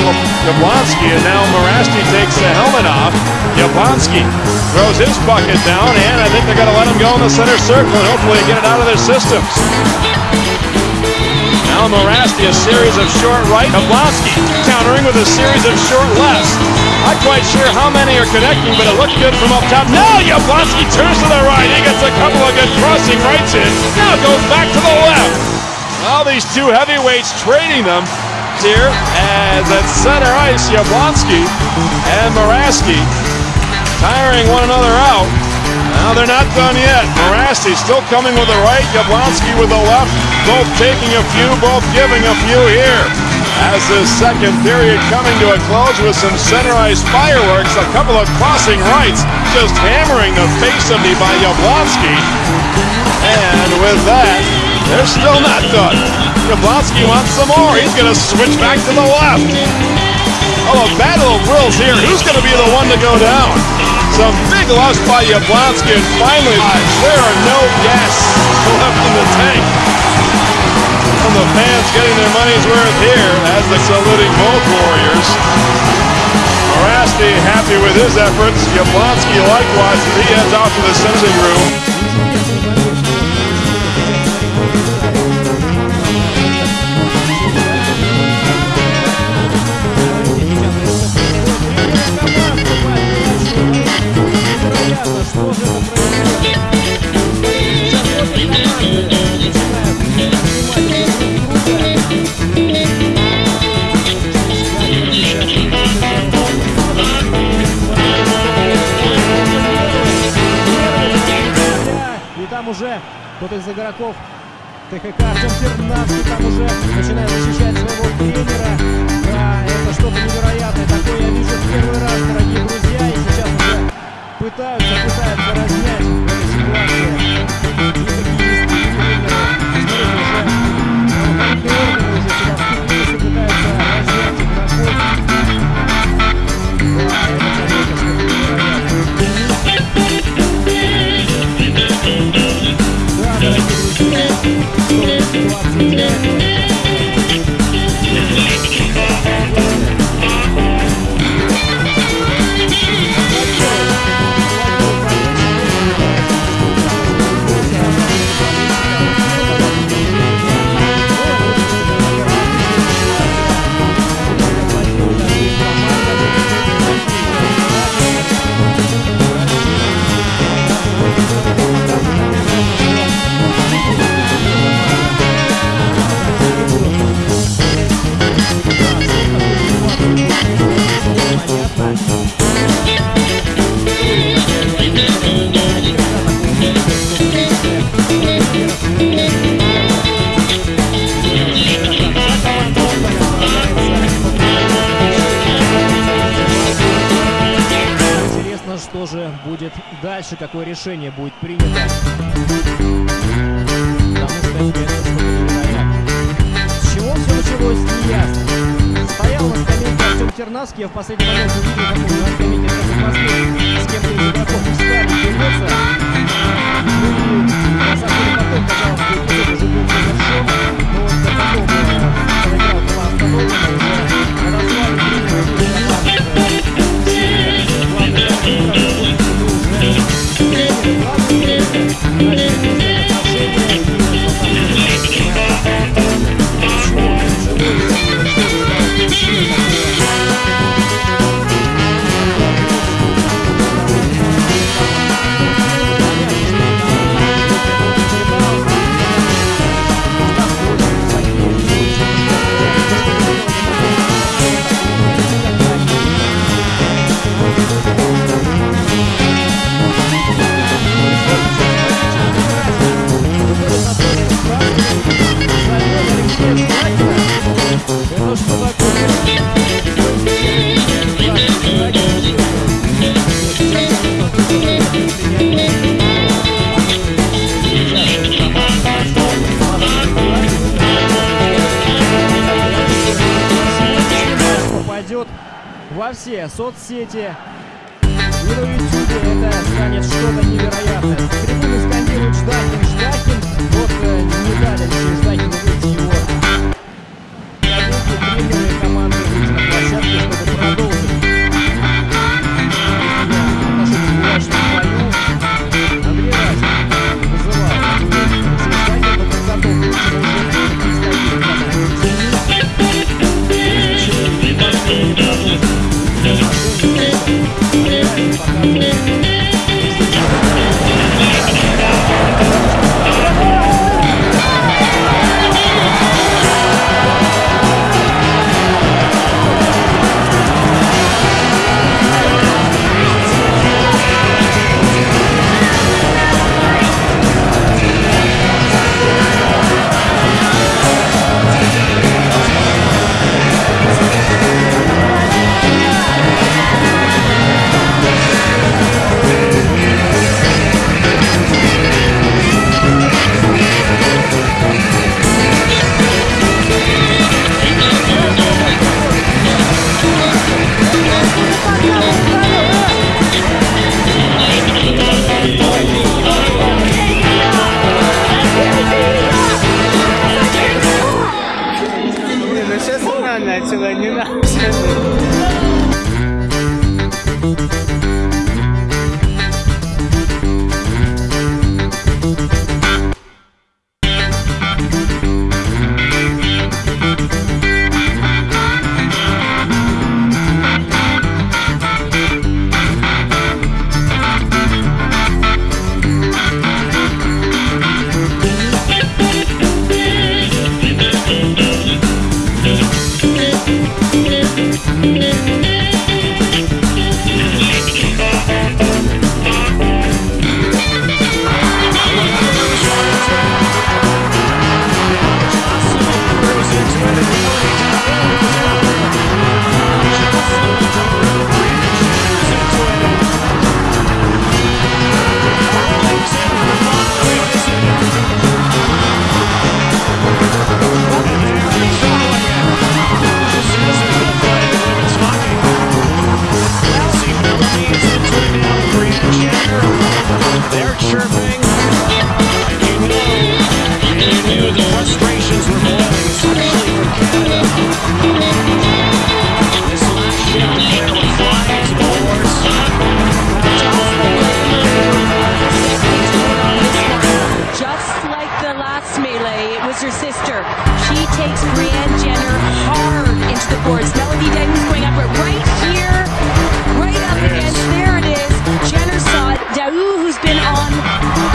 minute Jablonski, and now Morasti takes the helmet off. Jablonski throws his bucket down, and I think they're going to let him go in the center circle and hopefully get it out of their systems. Now Morasti, a series of short right. Jablonski countering with a series of short lefts. Not quite sure how many are connecting, but it looked good from up top. Now Jablonski turns to the right. He gets a couple of good crossing rights in. Now goes back to the left. All these two heavyweights trading them here as at center ice, Jablonski and Morasti tiring one another out. Now they're not done yet. Morasti still coming with the right, Jablonski with the left, both taking a few, both giving a few here. As the second period coming to a close with some center ice fireworks, a couple of crossing rights, just hammering the face of me by Jablonski. And with that, they're still not done. Jablonski wants some more. He's going to switch back to the left. Oh, a battle of wills here. Who's going to be the one to go down? Some big loss by Jablonski, and finally, there are no gas left in the tank. And the fans getting their money's worth here as they're saluting both Warriors. Morasti happy with his efforts. Jablonski likewise as he heads off to the sensing room. Уже кто-то из игроков ТХК Артем Тернавский там уже начинает защищать своего тренера. Да, это что-то невероятное. Такое я вижу в первый раз, дорогие друзья. И сейчас уже пытаются, пытаются разнять в этой ситуации. Дальше, какое решение будет принято. С чего все началось, не ясно. Стоял на скамейке Артем Тернавский, я в последний момент увидел, как он на скамейке с кем-то из игроков встали бороться. Ну на самом деле потом, казалось уже был все соцсети. И на YouTube это станет что-то невероятное. Трибуны скандируют Ждакин, Ждакин. sister. She takes Brianne Jenner hard into the boards. Melody Denton's going up right here, right up yes. against. There it is. Jenner saw it. Daou, who's been on